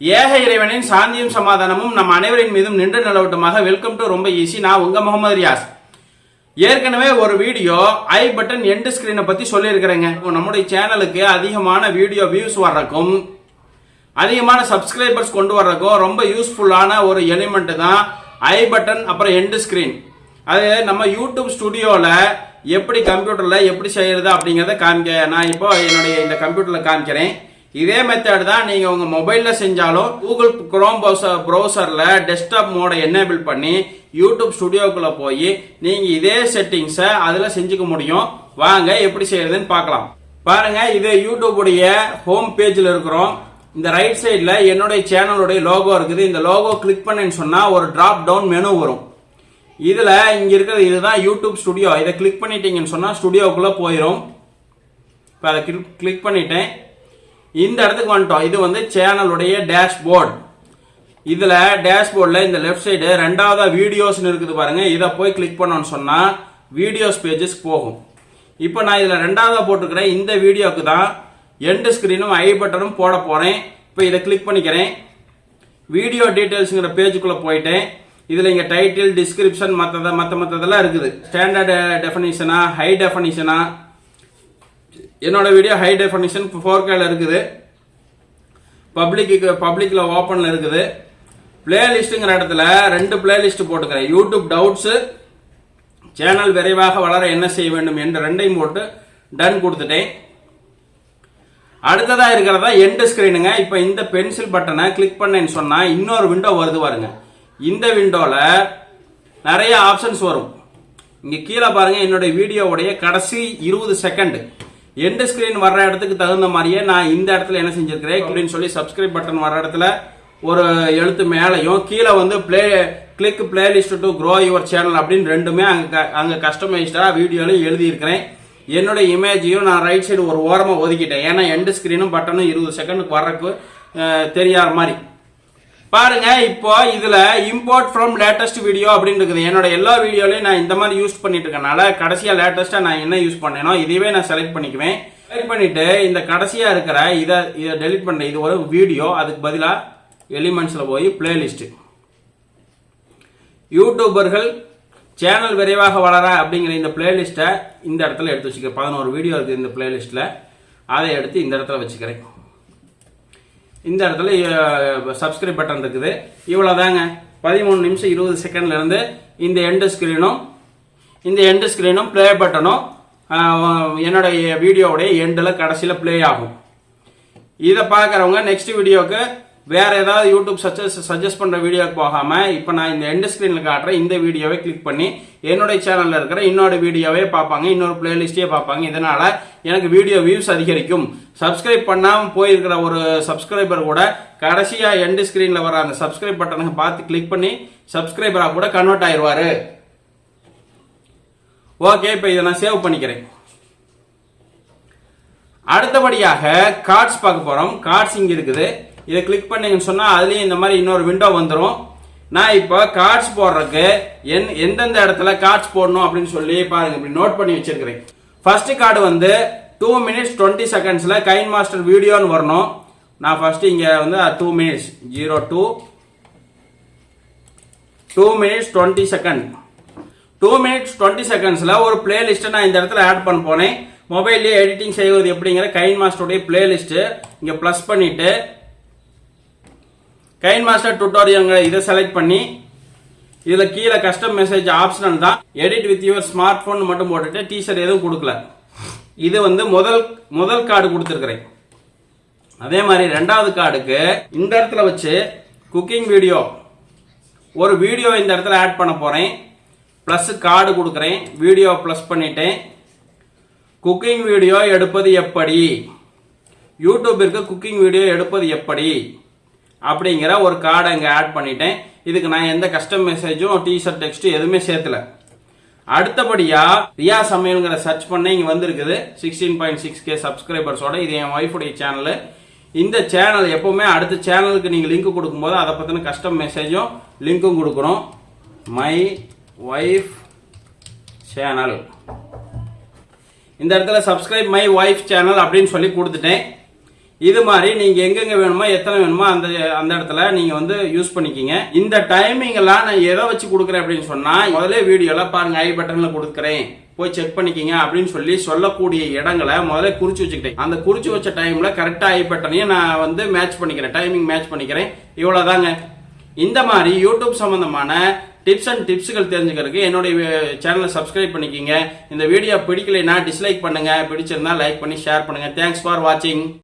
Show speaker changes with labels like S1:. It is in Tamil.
S1: ஏக இறைவனின் சாந்தியும் சமாதானமும் நம் அனைவரின் மீதும் நின்று நிலவட்டுமாக வெல்கம் டு ரொம்ப ஈஸி நான் உங்க முகமது ரியாஸ். ஏற்கனவே ஒரு வீடியோ ஐ பட்டன் எண்டு ஸ்கிரீனை பத்தி சொல்லியிருக்கிறேங்க. நம்முடைய சேனலுக்கு அதிகமான வீடியோ வியூஸ் வர்றக்கும் அதிகமான சப்ஸ்கிரைபர்ஸ் கொண்டு வர்றதுக்கும் ரொம்ப யூஸ்ஃபுல்லான ஒரு எலிமெண்ட் தான் ஐ பட்டன் அப்புறம் எண்டு ஸ்கிரீன் அது நம்ம யூடியூப் ஸ்டுடியோவில் எப்படி கம்ப்யூட்டரில் எப்படி செய்யறது அப்படிங்கிறத காமிக்க நான் இப்போ என்னுடைய இந்த கம்ப்யூட்டரில் காமிக்கிறேன். இதே மெத்தட் தான் நீங்கள் உங்கள் மொபைலில் செஞ்சாலும் கூகுள் குரோம் ப்ரௌசர் ப்ரௌசரில் டெஸ்க்டாப் மோடை எனேபிள் பண்ணி யூடியூப் ஸ்டுடியோக்குள்ளே போய் நீங்கள் இதே செட்டிங்ஸை அதில் செஞ்சுக்க முடியும். வாங்க எப்படி செய்யறதுன்னு பார்க்கலாம். பாருங்க இது யூடியூபுடைய ஹோம் பேஜில் இருக்கிறோம். இந்த ரைட் சைடில் என்னுடைய சேனலுடைய லோகோ இருக்குது. இந்த லோகோ கிளிக் பண்ணேன்னு சொன்னால் ஒரு ட்ராப் டவுன் மெனு வரும். இதில் இங்கே இருக்கிறது இதுதான் யூடியூப் ஸ்டுடியோ இதை கிளிக் பண்ணிட்டீங்கன்னு சொன்னால் ஸ்டுடியோக்குள்ளே போயிடும் இப்போ அதை கிளிக் பண்ணிட்டேன். இந்த இடத்துக்கு வந்துட்டோம். இது வந்து சேனலுடைய டேஷ்போர்ட் இதில் டேஷ்போர்டில் இந்த லெஃப்ட் சைடு ரெண்டாவதாக வீடியோஸ்னு இருக்குது பாருங்கள் இதை போய் கிளிக் பண்ணோன்னு சொன்னால் வீடியோஸ் பேஜஸ் போகும். இப்போ நான் இதில் ரெண்டாவதாக போட்டிருக்கிறேன். இந்த வீடியோக்கு தான் எண்டு ஸ்க்ரீனும் ஐ பட்டனும் போட போகிறேன் இப்போ இதை கிளிக் பண்ணிக்கிறேன். வீடியோ டீட்டெயில்ஸுங்கிற பேஜுக்குள்ளே போயிட்டேன். இதில் இங்கே டைட்டில் டிஸ்கிரிப்ஷன் மற்றதை மற்ற மற்றதெல்லாம் இருக்குது. ஸ்டாண்டர்ட் டெஃபனிஷனா ஹை டெஃபனிஷனா என்னோட வீடியோ ஹை டெஃபனிஷன் ஃபோர் கேல இருக்குது. பப்ளிக்கு பப்ளிக்கில் ஓப்பனில் இருக்குது. பிளேலிஸ்ட்டுங்கிற இடத்துல ரெண்டு பிளேலிஸ்ட் போட்டுக்கிறேன். யூடியூப் டவுட்ஸு சேனல் விரைவாக வளர என்ன செய்ய வேண்டும் என்று ரெண்டையும் போட்டு டன் கொடுத்துட்டேன். அடுத்ததாக இருக்கிறதா எண்டு ஸ்க்ரீனுங்க இப்போ இந்த பென்சில் பட்டனை கிளிக் பண்ணேன்னு சொன்னால் இன்னொரு விண்டோ வருது பாருங்க. இந்த விண்டோவில் நிறைய ஆப்ஷன்ஸ் வரும். இங்கே கீழே பாருங்கள் என்னுடைய வீடியோவுடைய கடைசி இருபது செகண்ட் எண்டு ஸ்கிரீன் வர்ற இடத்துக்கு தகுந்த மாதிரியே நான் இந்த இடத்துல என்ன செஞ்சிருக்கிறேன் அப்படின்னு சொல்லி சப்ஸ்கிரைப் பட்டன் வர இடத்துல ஒரு எழுத்து மேலையும் கீழே வந்து play click playlist to grow your channel அப்படின்னு ரெண்டுமே அங்கே அங்கே கஸ்டமைஸ்டாக வீடியோலையும் எழுதியிருக்கிறேன். என்னோட இமேஜையும் நான் ரைட் சைடு ஒரு ஓரமாக ஒதுக்கிட்டேன். ஏன்னா எண்டு ஸ்க்ரீனும் பட்டனும் இருபது செகண்டுக்கு வர்றதுக்கு தெரியாத மாதிரி. பாருங்க இப்போ இதுல இம்போர்ட் ஃப்ரம் லேட்டஸ்ட் வீடியோ அப்படின்னு இருக்குது என்னோட எல்லா வீடியோலையும் நான் இந்த மாதிரி யூஸ் பண்ணிட்டு இருக்கனால கடைசியா லேட்டஸ்டா நான் என்ன யூஸ் பண்ணேனோ இதுவே நான் செலக்ட் பண்ணிக்குவேன். செலக்ட் பண்ணிட்டு இந்த கடைசியா இருக்கிற இதை இதை டெலிட் பண்ண இது ஒரு வீடியோ அதுக்கு பதிலா எலிமெண்ட்ஸ்ல போய் பிளேலிஸ்ட் யூடியூபர்கள் சேனல் விரைவாக வளர அப்படிங்கிற இந்த பிளேலிஸ்ட்டை இந்த இடத்துல எடுத்து வச்சுக்கிறேன். பதினோரு வீடியோ இருக்குது இந்த பிளேலிஸ்ட்டில் அதை எடுத்து இந்த இடத்துல வச்சுக்கிறேன். இந்த இடத்துல சப்ஸ்கிரைப் பட்டன் இருக்குது. இவ்வளோதாங்க பதிமூணு நிமிஷம் இருபது செகண்ட்லேருந்து இந்த எண்டு ஸ்க்ரீனும் இந்த எண்டு ஸ்க்ரீனும் ப்ளே பட்டனும் என்னுடைய வீடியோவுடைய எண்டில் கடைசியில் ப்ளே ஆகும். இதை பார்க்குறவங்க நெக்ஸ்ட் வீடியோவுக்கு வேற ஏதாவது யூடியூப் சஜஸ்ட் சஜஸ்ட் பண்ணுற வீடியோக்கு போகாமல் இப்போ நான் இந்த எண்டு ஸ்க்ரீனில் காட்டுறேன் இந்த வீடியோவை கிளிக் பண்ணி என்னுடைய சேனலில் இருக்கிற இன்னொரு வீடியோவே பார்ப்பாங்க இன்னொரு பிளேலிஸ்டே பார்ப்பாங்க. இதனால எனக்கு வீடியோ வியூஸ் அதிகரிக்கும். சப்ஸ்கிரைப் பண்ணாமல் போயிருக்கிற ஒரு சப்ஸ்கிரைபர் கூட கடைசியாக எண்டு ஸ்க்ரீனில் வர அந்த சப்ஸ்கிரைப் பட்டனை பார்த்து கிளிக் பண்ணி சப்ஸ்கிரைபராக கூட கன்வெர்ட் ஆயிடுவாரு ஓகே இப்போ இதை நான் சேவ் பண்ணிக்கிறேன். அடுத்தபடியாக கார்ட்ஸ் பார்க்க போறோம். கார்ட்ஸ் இங்க இருக்குது. இதை கிளிக் பண்ணீங்கன்னு சொன்னால் அதுலேயும் இந்த மாதிரி இன்னொரு விண்டோ வந்துடும் நான் இப்போ கார்ட்ஸ் போடுறதுக்கு என் எந்தெந்த இடத்துல கார்ட்ஸ் போடணும் அப்படின்னு சொல்லி பாருங்க இப்படி நோட் பண்ணி வச்சிருக்கிறேன். ஃபர்ஸ்ட் கார்டு வந்து டூ மினிட்ஸ் டுவெண்ட்டி செகண்ட்ஸில் கைன் மாஸ்டர் வீடியோன்னு வரணும். நான் ஃபர்ஸ்ட் இங்கே வந்து two minutes zero two two minutes twenty second two minutes twenty செகண்ட்ஸில் ஒரு பிளேலிஸ்ட்டை நான் இந்த இடத்துல ஆட் பண்ண போனேன். மொபைல்லேயே எடிட்டிங் செய்வது எப்படிங்கிற கைன் மாஸ்டருடைய பிளேலிஸ்ட்டு இங்கே ப்ளஸ் பண்ணிவிட்டு கைன் மாஸ்டர் டுட்டோரியல்ங்கிற இதை செலக்ட் பண்ணி இதில் கீழே கஸ்டம் மெசேஜ் ஆப்ஷனல் தான். Edit with your smart phone மட்டும் போட்டுட்டு டீஷர்ட் எதுவும் கொடுக்கல. இது வந்து முதல் முதல் கார்டு கொடுத்துருக்குறேன். அதே மாதிரி ரெண்டாவது கார்டுக்கு இந்த இடத்துல வச்சு குக்கிங் வீடியோ ஒரு வீடியோ இந்த இடத்துல ஆட் பண்ண போகிறேன் ப்ளஸ் கார்டு கொடுக்குறேன். வீடியோ ப்ளஸ் பண்ணிட்டேன். குக்கிங் வீடியோ எடுப்பது எப்படி? யூடியூபிற்கு குக்கிங் வீடியோ எடுப்பது எப்படி? அப்படிங்கிற ஒரு கார்டை இங்கே ஆட் பண்ணிட்டேன். இதுக்கு நான் எந்த கஸ்டம் மெசேஜும் டிஷர்ட் டெக்ஸ்ட்டு எதுவுமே சேர்த்துல அடுத்தபடியாக ரியா சமையலுங்கிற சர்ச் பண்ண இங்கே வந்திருக்குது. சிக்ஸ்டீன் பாயிண்ட் சிக்ஸ் கே சப்ஸ்கிரைபர்ஸோட இது என் ஒய்ஃபுடைய சேனலு இந்த சேனல் எப்போவுமே அடுத்த சேனலுக்கு நீங்கள் லிங்க் கொடுக்கும்போது அதை பற்றின கஸ்டம் மெசேஜும் லிங்க்கும் கொடுக்கணும். மை ஒய்ஃப் சேனல் இந்த இடத்துல சப்ஸ்கிரைப் மை ஒய்ஃப் சேனல் அப்படின்னு சொல்லி கொடுத்துட்டேன். இது மாதிரி நீங்கள் எங்கெங்க வேணுமோ எத்தனை வேணுமோ அந்த அந்த இடத்துல நீங்கள் வந்து யூஸ் பண்ணிக்கிங்க. இந்த டைமிங் எல்லாம் நான் எதை வச்சு கொடுக்குறேன் அப்படின்னு சொன்னால் முதலே வீடியோலாம் பாருங்கள் ஐ பட்டனில் கொடுக்குறேன். போய் செக் பண்ணிக்கிங்க அப்படின்னு சொல்லி சொல்லக்கூடிய இடங்களை முதல்ல குறிச்சு வச்சுக்கிட்டேன். அந்த குறிச்சு வச்ச டைமில் கரெக்டாக ஐ பட்டனையும் நான் வந்து மேட்ச் பண்ணிக்கிறேன். டைமிங் மேட்ச் பண்ணிக்கிறேன். இவ்வளோதாங்க இந்த மாதிரி யூடியூப் சம்மந்தமான டிப்ஸ் அண்ட் டிப்ஸுகள் தெரிஞ்சுக்கிறதுக்கு என்னுடைய சேனலை சப்ஸ்கிரைப் பண்ணிக்கிங்க. இந்த வீடியோ பிடிக்கலைன்னா டிஸ்லைக் பண்ணுங்கள் பிடிச்சிருந்தா லைக் பண்ணி ஷேர் பண்ணுங்கள் தேங்க்ஸ் ஃபார் வாட்சிங்